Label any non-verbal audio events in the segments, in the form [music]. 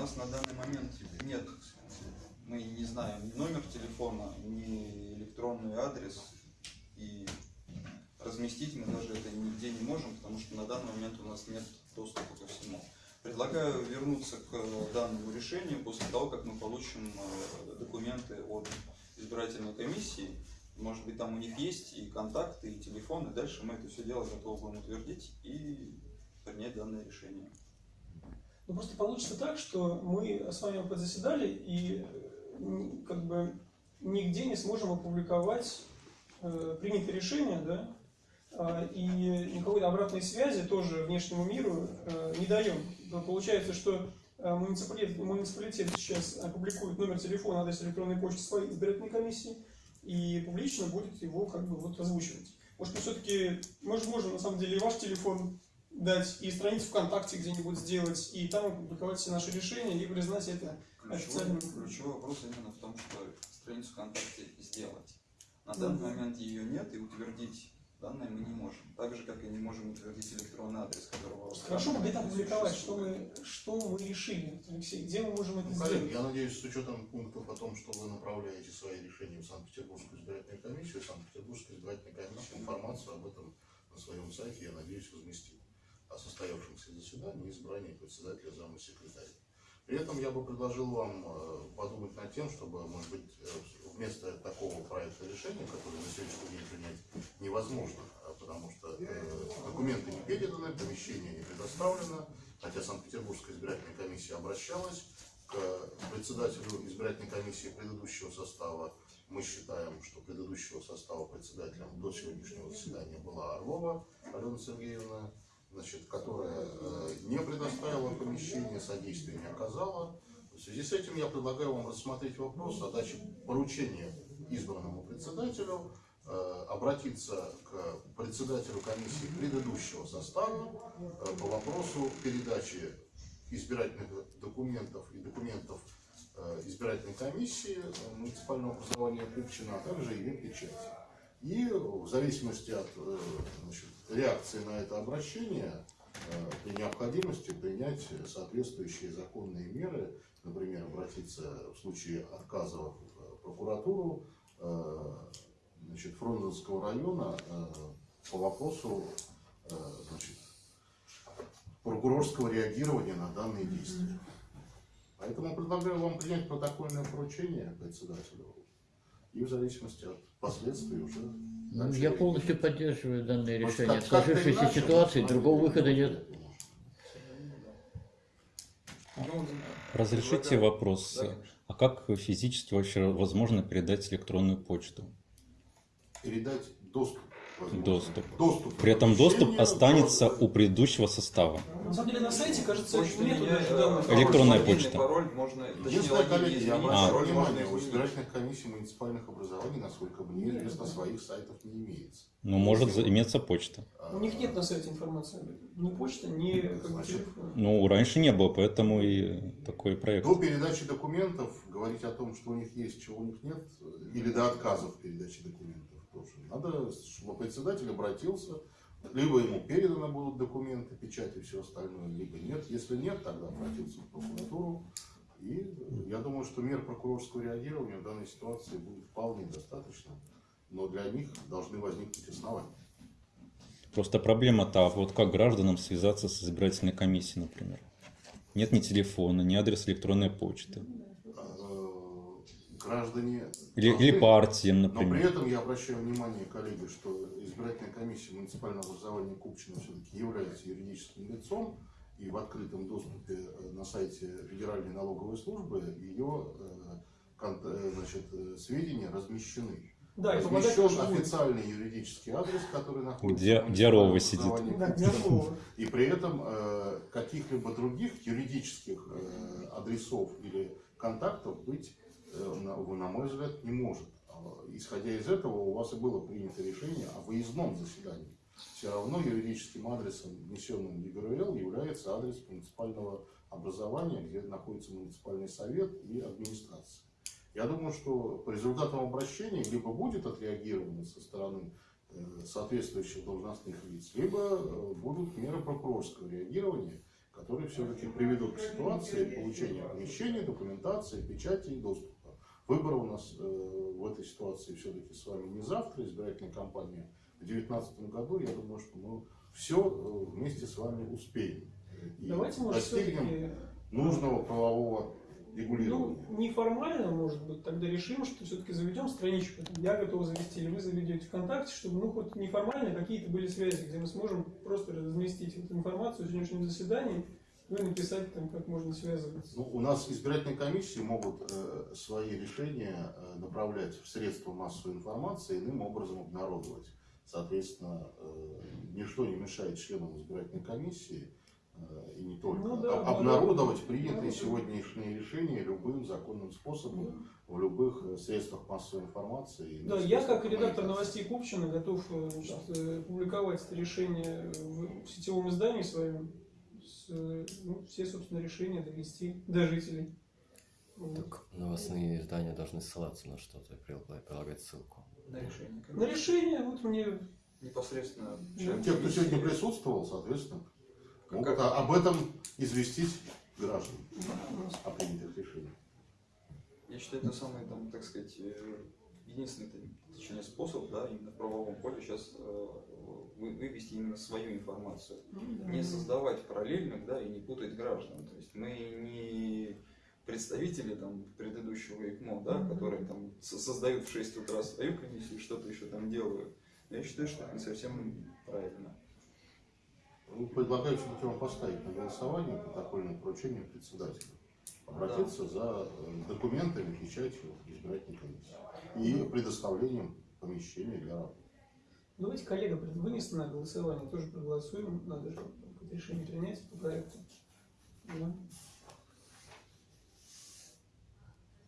нас на данный момент нет, мы не знаем ни номер телефона, ни электронный адрес, и разместить мы даже это нигде не можем, потому что на данный момент у нас нет доступа ко всему. Предлагаю вернуться к данному решению после того, как мы получим э, документы от избирательной комиссии. Может быть, там у них есть и контакты, и телефоны. Дальше мы это все дело готовы будем утвердить и принять данное решение. Ну просто получится так, что мы с вами подзаседали и как бы нигде не сможем опубликовать э, принятое решение, да, а, и никакой обратной связи тоже внешнему миру э, не даем. Получается, что э, муниципалитет, муниципалитет сейчас опубликует номер телефона, адрес электронной почты своей избирательной комиссии и публично будет его как бы вот озвучивать. Может, мы все-таки, может, можем на самом деле и ваш телефон дать, и страницу ВКонтакте где-нибудь сделать, и там опубликовать все наши решения, и признать это официальным. Ключевой, ключевой вопрос именно в том, что страницу ВКонтакте сделать. На данный момент ее нет, и утвердить данные мы не можем. Так же, как и не можем утвердить электронный адрес, которого... Хорошо, мы где-то опубликовать, что мы, что мы решили, Алексей, где мы можем это Ну, сделать? коллеги, я надеюсь, с учетом пунктов о том, что вы направляете свои решения в Санкт-Петербургскую избирательную комиссию, Санкт-Петербургская избирательная комиссия информацию об этом на своем сайте, я надеюсь, разместит о состоявшемся заседании избрании председателя зама секретаря. При этом я бы предложил вам э, подумать над тем, чтобы, может быть, э, вместо такого проекта решения, который на сегодняшний день принять невозможно, а потому что э, документы не переданы, помещение не предоставлено, хотя Санкт-Петербургская избирательная комиссия обращалась к председателю избирательной комиссии предыдущего состава. Мы считаем, что предыдущего состава председателем до сегодняшнего заседания была Орлова Алена Сергеевна, значит, которая э, не предоставила помещение, содействия не оказала. В связи с этим я предлагаю вам рассмотреть вопрос о даче поручения избранному председателю э, обратиться к председателю комиссии предыдущего состава э, по вопросу передачи избирательных документов и документов избирательной комиссии муниципального образования Купчино, а также ее печати. И в зависимости от э, значит, реакции на это обращение, э, при необходимости принять соответствующие законные меры, например, обратиться в случае отказа в прокуратуру э, значит, Фрунзенского района по вопросу значит, прокурорского реагирования на данные действия. Поэтому предлагаю вам принять протокольное поручение председателю и в зависимости от последствий уже Ну, Я полностью поддерживаю данное решение. как- Сложившейся иначе ситуации, другого выхода нет. Разрешите вопрос. Да. А как физически вообще возможно передать электронную почту? Передать доступ. Доступ. Доступ. При этом доступ останется у предыдущего состава. На самом деле на сайте, кажется, Почта нету даже данных. пароль, Электронная почта. Пароль можно, Единственное, коллеги, я обращаю можно внимание, у избирательных комиссий муниципальных образований, насколько мне известно, своих сайтов не имеется. Но может за- иметься почта. А, У них нет на сайте информации. Ни почта, ни бы, Значит. Ну, раньше не было, поэтому и такой проект. До передачи документов говорить о том, что у них есть, чего у них нет, или до отказа в передаче документов тоже. Надо, чтобы председатель обратился, либо ему переданы будут документы, печать и все остальное, либо нет. Если нет, тогда обратиться в прокуратуру. И я думаю, что мер прокурорского реагирования в данной ситуации будет вполне достаточно, но для них должны возникнуть основания. Просто проблема-то, а вот как гражданам связаться с избирательной комиссией, например? Нет ни телефона, ни адреса электронной почты. Граждане Или, должны- или партиям, Но при например. этом я обращаю внимание, коллеги, что избирательная комиссия муниципального образования Купчино все-таки является юридическим лицом, и в открытом доступе э, на сайте Федеральной налоговой службы ее э, э, значит, сведения размещены. Да, Размещен тоже будет. официальный юридический адрес, который находится Где- в где Рова сидит. И при этом каких-либо других юридических адресов или контактов быть, на, на мой взгляд, не может. А, Исходя из этого, у вас и было принято решение о выездном заседании. Все равно юридическим адресом, внесенным в ЕГРЛ, является адрес муниципального образования, где находится муниципальный совет и администрация. Я думаю, что по результатам обращения либо будет отреагировано со стороны э, соответствующих должностных лиц, либо э, будут меры прокурорского реагирования, которые все-таки приведут к ситуации получения помещения, документации, печати и доступа. Выбор у нас э, в этой ситуации все-таки с вами не завтра, избирательная кампания в 2019 году. Я думаю, что мы все вместе с вами успеем. И Давайте, может, достигнем нужного правового регулирования. Ну, неформально, может быть, тогда решим, что все-таки заведем страничку. Я готов завести, или вы заведете ВКонтакте, чтобы, ну, хоть неформально какие-то были связи, где мы сможем просто разместить эту информацию о сегодняшнем заседании, ну, и написать там, как можно связываться. Ну, у нас избирательные комиссии могут э, свои решения э, направлять в средства массовой информации иным образом обнародовать. Соответственно, э, ничто не мешает членам избирательной комиссии э, и не только Ну да, об- обнародовать обнародовать. принятые Да, да. сегодняшние решения любым законным способом в любых э, средствах массовой информации. Да, я как редактор новостей Купчина готов э, значит, э, публиковать это решение в сетевом издании своем. С, э, ну, все, собственно, решения довести до жителей. Так новостные издания должны ссылаться на что-то и прилага- прилагать ссылку. На решение. На решение, вот мне Непосредственно. Ну, Те, кто сегодня присутствовал, соответственно, Как- могут о- об этом известить граждан у нас о принятых решениях. Я считаю, это самый, там, так сказать, э, единственный точнее, способ, да, именно в правовом поле сейчас э, вы- вывести именно свою информацию. Не создавать параллельных, да, и не путать граждан. То есть мы не представители там предыдущего ИКМО, да, которые там со- создают в 6 утра свою комиссию, что-то еще там делают. Я считаю, что это не совсем правильно. Ну, Предлагаю все-таки вам поставить на голосование протокольное поручение председателя. Обратиться за э, документами, печатью избирательной комиссии и предоставлением помещения для работы. Давайте, коллега, вынести на голосование, тоже проголосуем, надо же решение принять по проекту. Да.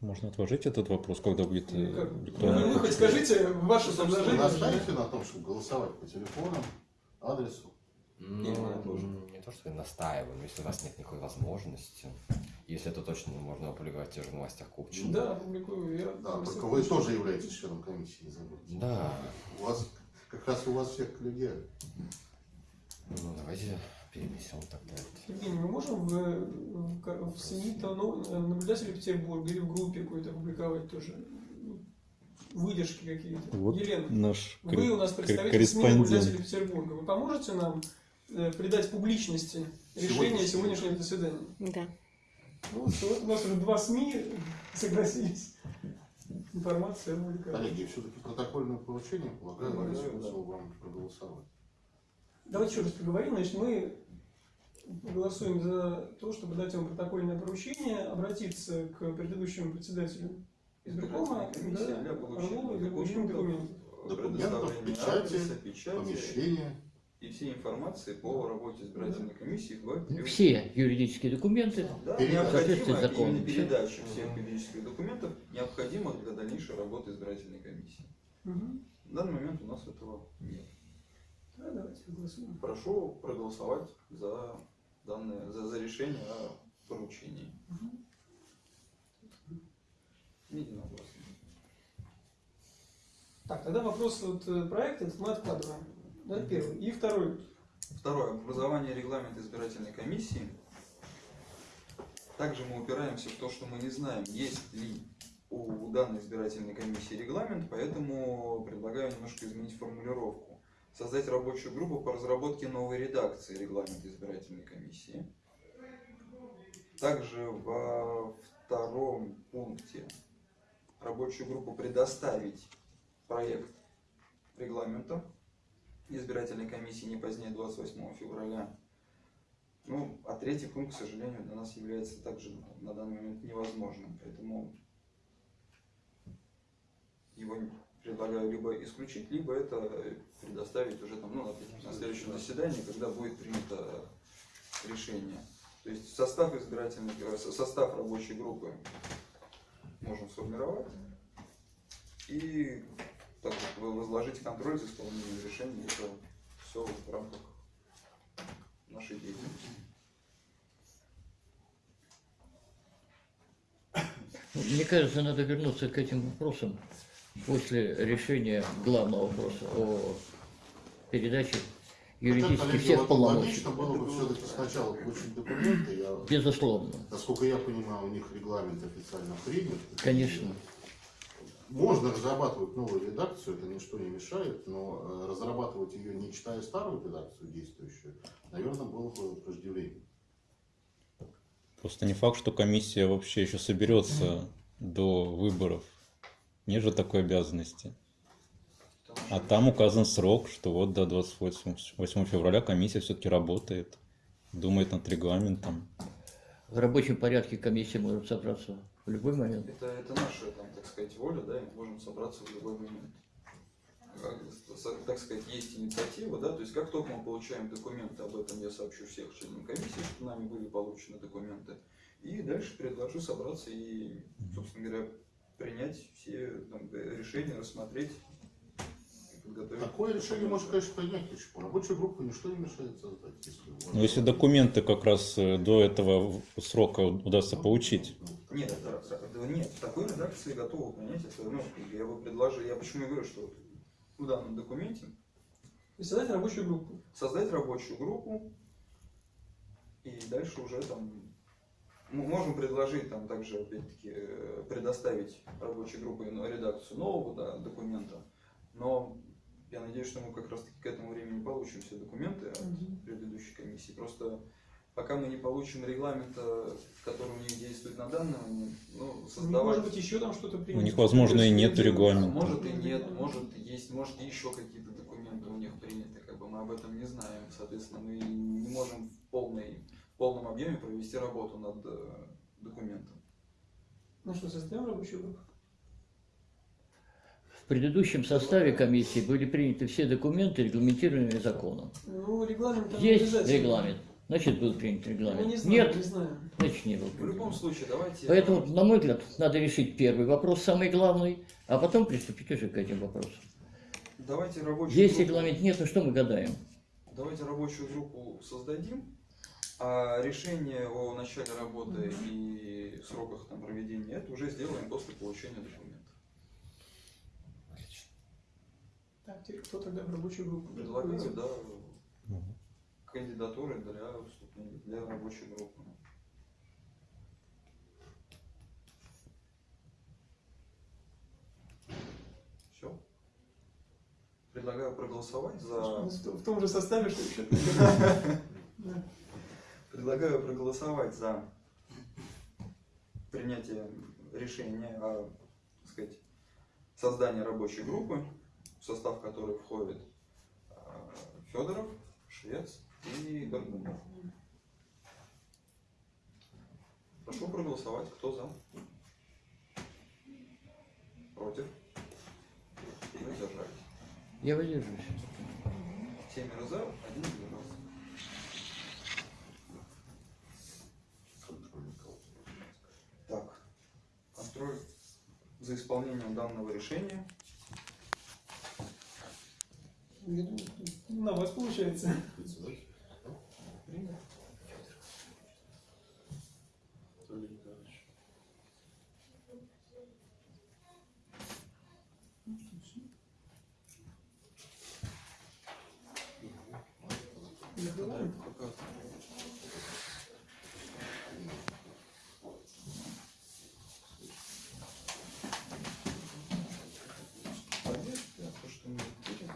Можно отложить этот вопрос, когда будет э, Ну, как? Ну, вы хоть скажите ваше предложение. настаиваете на том, чтобы голосовать по телефонам, адресу? Ну, Именно тоже. не то, что я настаиваю, но если у вас нет никакой возможности, если это точно можно опубликовать в тех же новостях Купчина. Да, публикую. Я Да, только вы тоже являетесь членом комиссии, не забудьте. Да. У вас, как раз у вас всех коллегиально. Ну, давайте перенесем тогда. Евгений, мы можем в, в, в СМИ то, ну, наблюдателей Петербурга или в группе какой-то публиковать тоже выдержки какие-то? Вот Елена, наш вы у нас представитель СМИ наблюдателей. Петербурга. Вы поможете нам придать публичности решения Сегодняшнего. заседания? Да. Ну, вот, вот у нас уже два СМИ [laughs] согласились. Информация опубликовать. Коллеги, все-таки протокольное поручение полагаю, Полагаю, ресурсов да. вам проголосовать. Давайте еще раз поговорим. Значит, мы голосуем за то, чтобы дать вам протокольное поручение, обратиться к предыдущему председателю избиркома, да, для получения Орлову для получения документов, документов. Предоставления печати, Помещение. И всей информации по работе избирательной комиссии в период- Все юридические документы. Да, Соответственно, закону. именно передача всех юридических документов необходимо для дальнейшей работы избирательной комиссии. Мгм. В данный момент у нас этого нет. Да, давайте голосуем. Прошу проголосовать за данное, за, за решение о поручении. Единогласно. Так, тогда вопрос вот э, проекта мы откладываем. Да, первый. И второй. Второе. Образование регламента избирательной комиссии. Также мы упираемся в то, что мы не знаем, есть ли у данной избирательной комиссии регламент, поэтому предлагаю немножко изменить формулировку. Создать рабочую группу по разработке новой редакции регламента избирательной комиссии. Также во втором пункте рабочую группу предоставить проект регламента избирательной комиссии не позднее 28 февраля. Ну, а третий пункт, к сожалению, для нас является также на данный момент невозможным. Поэтому его предлагаю либо исключить, либо это предоставить уже там, ну, на- следующем заседании, когда будет принято решение. То есть состав избирательной, э, со- состав рабочей группы можем сформировать и также возложить контроль за исполнением решений. Это все в рамках нашей деятельности. Мне кажется, надо вернуться к этим вопросам после решения главного вопроса о передаче юридически всех полномочий. Логично было бы все-таки сначала получить документы. Я, Безусловно. насколько я понимаю, у них регламент официально принят. Конечно. Можно разрабатывать новую редакцию, это ничто не мешает, но э, разрабатывать ее, не читая старую редакцию действующую, наверное, было бы преждевременно. Просто не факт, что комиссия вообще еще соберется до выборов. Нет же такой обязанности. А там указан срок, что вот до 28 8 февраля комиссия все-таки работает, думает над регламентом. В рабочем порядке комиссия может собраться в любой момент. Это, это наша, там, так сказать, воля, да, и мы можем собраться в любой момент. Как, так сказать, есть инициатива, да, то есть как только мы получаем документы, об этом я сообщу всех членам комиссии, что нами были получены документы, и дальше предложу собраться и, собственно говоря, принять все там, решения, рассмотреть подготовить. Такое решение можно, конечно, принять почему. Рабочую группу ничто не мешает создать. Если, вас- Но если документы как раз э, до этого срока удастся получить, Нет, это, это- нет, в такой редакции готовы принять это, ну, я бы предложил, я почему говорю, что вот в данном документе И создать рабочую группу. создать рабочую группу и дальше уже там мы можем предложить там также опять-таки э, предоставить рабочей группе ну, редакцию нового да, документа, но я надеюсь, что мы как раз таки к этому времени получим все документы от предыдущей комиссии. Просто пока мы не получим регламента, который у них действует на данный момент, ну, Может создавать... быть, еще там что-то у принято. них, возможно, и нет регламента. Может и нет, может есть, может еще какие-то документы у них приняты, как бы мы об этом не знаем. Соответственно, мы не можем в полной, в полном объеме провести работу над э, документом. Ну что, создаем рабочую группу? В предыдущем составе комиссии были приняты все документы, регламентированные законом. Ну, регламент Есть регламент, значит был принят регламент. не знаем, Нет, не знаем. значит не был В любом случае, давайте... Поэтому, на мой взгляд, надо решить первый вопрос, самый главный, а потом приступить уже к этим вопросам. Давайте рабочую Есть группу- регламент, нет, ну что мы гадаем? Давайте рабочую группу создадим, а решение о начале работы и сроках там, проведения это уже сделаем после получения документов. Теперь кто тогда в рабочую группу? Предлагаю, да, кандидатуры для вступления, для рабочей группы. Все. Предлагаю проголосовать за... В том же составе, что еще. [laughs] Предлагаю проголосовать за принятие решения о так сказать, создании рабочей группы, состав которой входит э, Федоров, Швец и Горбунов. Прошу проголосовать. Кто за? Против? Воздержались. Я выдержусь. Семеро за, один воздержался. Так, контроль за исполнением данного решения. Я думаю, На вас получается. Председатель. Принят. Анатолий Николаевич. Закрываем. Пока. Проверь, да, то, что мы видели.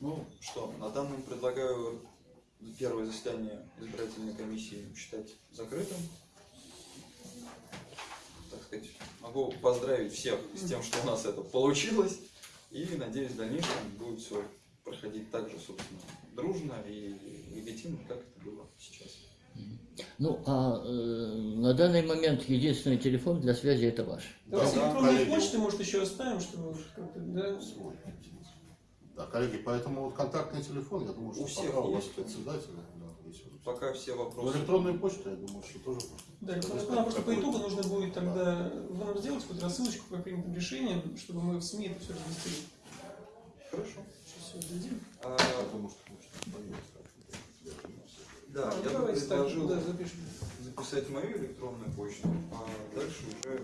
Ну что, на данном предлагаю первое заседание избирательной комиссии считать закрытым. Так сказать, могу поздравить всех с тем, что у нас это получилось. И надеюсь, в дальнейшем будет все проходить так же, собственно, дружно и легитимно, как это было сейчас. Ну, а э, на данный момент единственный телефон для связи это ваш. Да, электронные коллеги. почты, может, еще оставим, чтобы как-то, да. Да, коллеги, поэтому вот контактный телефон, я думаю, что У всех пока у вас есть. председатель, да, есть. Пока все Ну, вопросы... электронную почту, я думаю, что тоже. Да, электронная нам просто по итогу нужно будет тогда вы нам сделать какую-то рассылочку по принятым решениям, чтобы мы в СМИ это все разместили. Хорошо. Сейчас все дадим. А, Потому что так да, А, я бы давайте так, предложил да, запишем. записать мою электронную почту, а дальше уже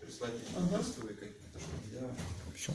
прислать Ага. какие-то штуки. Я Все.